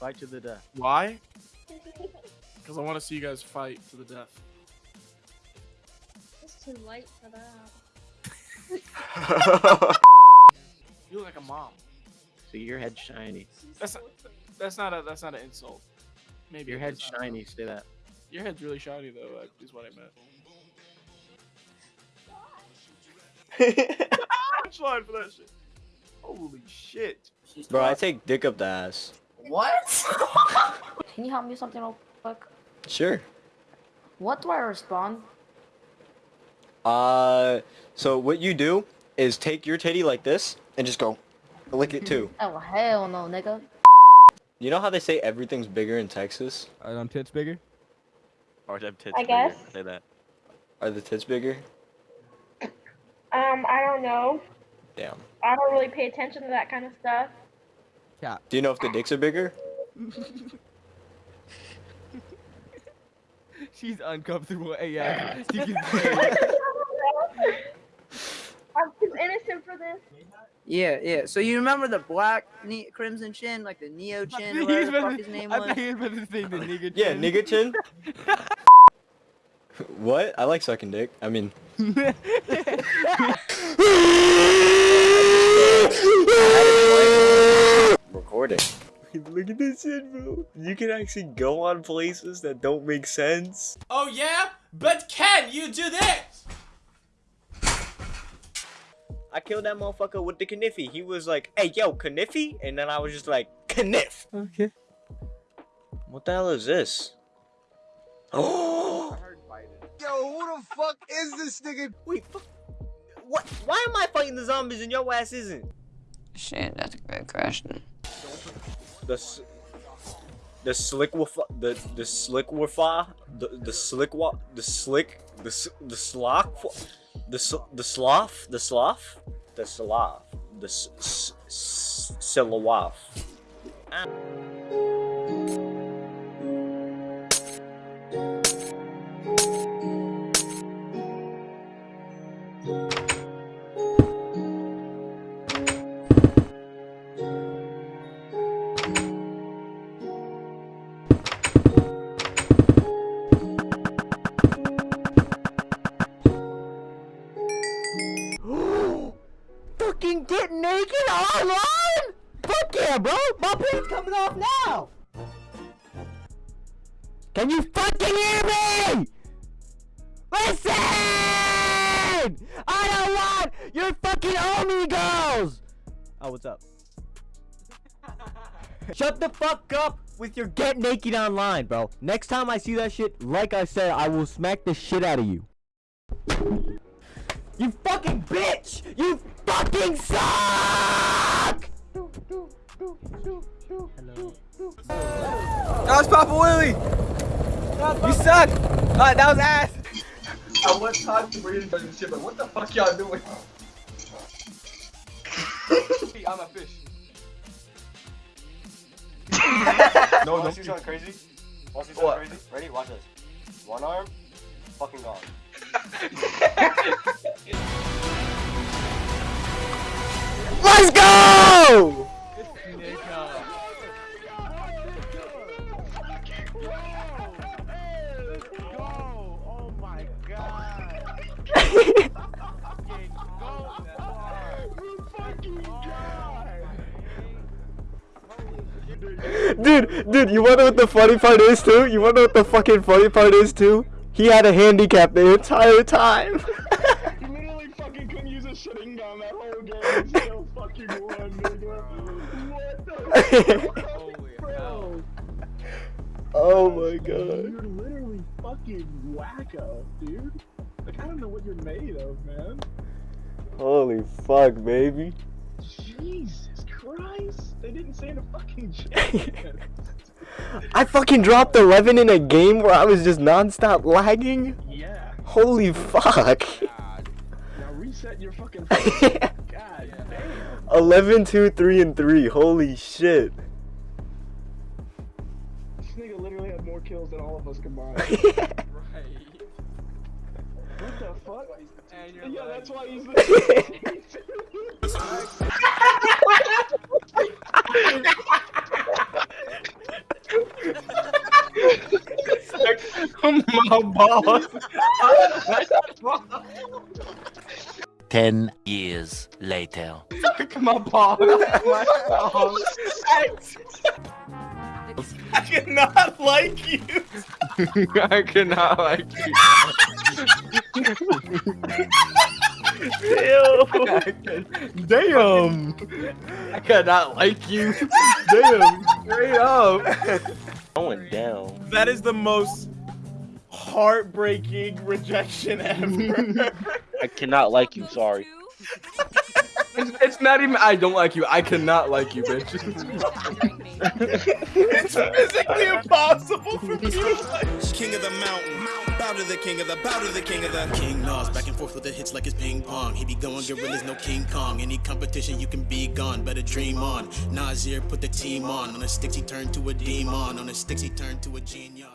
Fight to the death. Why? Because I want to see you guys fight to the death. It's too late for that. You look like a mom. So your head's shiny. That's not, that's not a that's not an insult. Maybe Your it head's is, I know. shiny. Say that. Your head's really shiny though. Is what I meant. Punchline for that shit. Holy shit. Bro, I take dick up the ass. What? Can you help me with something real quick? Sure. What do I respond? Uh, so what you do is take your titty like this and just go lick it too. Oh hell no, nigga. You know how they say everything's bigger in Texas? Are them tits bigger? Or them tits I bigger. guess. Say that. Are the tits bigger? Um, I don't know. Damn. I don't really pay attention to that kind of stuff. Cap. Do you know if the dicks are bigger? She's uncomfortable AF. She can I'm too innocent for this. Yeah, yeah. So you remember the black ne- crimson chin, like the neo chin, or whatever the fuck his name I was? thought he was about say the nigga Yeah, chin. nigga chin. what? I like sucking dick. I mean. Recording. Look at this shit, bro. You can actually go on places that don't make sense. Oh yeah? But can you do this? I killed that motherfucker with the kniffy. He was like, hey, yo, kniffy? And then I was just like, kniff. Okay. What the hell is this? Oh! Yo, who the fuck is this nigga? Wait, fuck. What? Why am I fighting the zombies and your ass isn't? Shit, that's a great question. The the slick the the slick wafa the the slick wa the slick the the sloth the the sloth the sloth the sloth the silawaf. Ah. Fucking get naked online? Fuck yeah, bro! My pants coming off now! Can you fucking hear me? Listen! I don't want your fucking amigos! Oh, what's up? Shut the fuck up with your get naked online, bro. Next time I see that shit, like I said, I will smack the shit out of you. You fucking bitch! You fucking suck! That was Papa Willie! You suck! Uh, that was ass! I want time to read this shit, but what the fuck y'all doing? I'm a fish. no, Wanna no. see something crazy? Wanna see What? crazy? Ready? Watch this. One arm, fucking gone. Let's go! Dude, dude, you wanna know what the funny part is too? You wanna know what the fucking funny part is too? He had a handicap the entire time. a Sharingan that whole game and still fucking won, nigga. What the fuck, bro? oh my god. You're literally fucking wacko, dude. Like, I don't know what you're made of, man. Holy fuck, baby. Jesus Christ. They didn't say the fucking chat. I fucking dropped 11 in a game where I was just non-stop lagging. yeah. Holy fuck fucking 11, 2, 3, and 3. Holy shit. This nigga literally had more kills than all of us combined. right. What the fuck? yeah, that's why he's the. My boss. 10 years later. Suck my balls. my balls. I, cannot like you. I cannot like you. Damn. Damn. I cannot like you. Damn. Straight up. Going down. That is the most heartbreaking rejection ever. I cannot like you. Sorry. It's, it's not even. I don't like you. I cannot like you, bitch. it's physically impossible for me to like. King of the mountain, bow to the king of the, bow to the king of the. King Nas back and forth with the hits like it's ping pong. He be going gorillas, no King Kong. Any competition you can be gone, better dream on. Nasir put the team on. On the sticks he turned to a demon. On the sticks he turned to a genius.